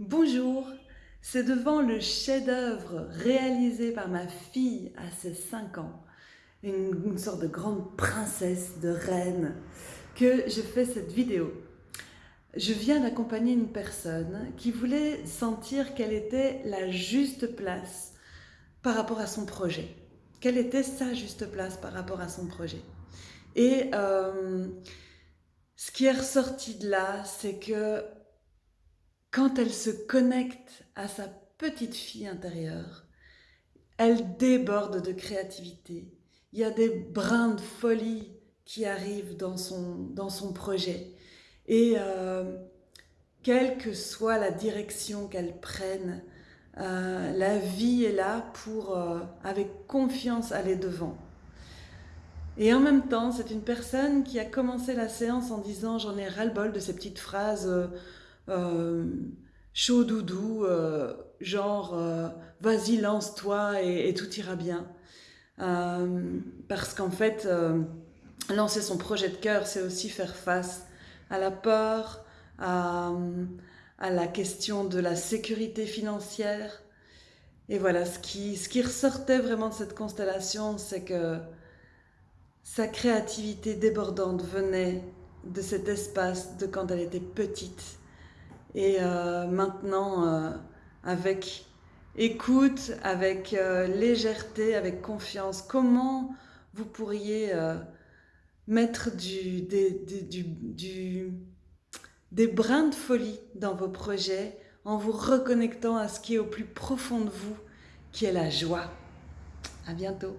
Bonjour, c'est devant le chef-d'œuvre réalisé par ma fille à ses 5 ans, une, sorte de grande princesse, de reine, que je fais cette vidéo. Je viens d'accompagner une personne qui voulait sentir quelle était la juste place par rapport à son projet. Quelle était sa juste place par rapport à son projet. Et euh, ce qui est ressorti de là, c'est que quand elle se connecte à sa petite fille intérieure, elle déborde de créativité. Il y a des brins de folie qui arrivent dans son, projet. Et euh, quelle que soit la direction qu'elle prenne, euh, la vie est là pour, euh, avec confiance, aller devant. Et en même temps, c'est une personne qui a commencé la séance en disant « j'en ai ras-le-bol de ces petites phrases chaud doudou, euh, genre euh, vas-y lance-toi et, tout ira bien. Euh, parce qu'en fait, euh, lancer son projet de cœur, c'est aussi faire face à la peur, à, la question de la sécurité financière. Et voilà, ce qui ressortait vraiment de cette constellation, c'est que sa créativité débordante venait de cet espace de quand elle était petite et euh, maintenant, euh, avec écoute, avec euh, légèreté, avec confiance, comment vous pourriez mettre des, des brins de folie dans vos projets en vous reconnectant à ce qui est au plus profond de vous, qui est la joie. À bientôt.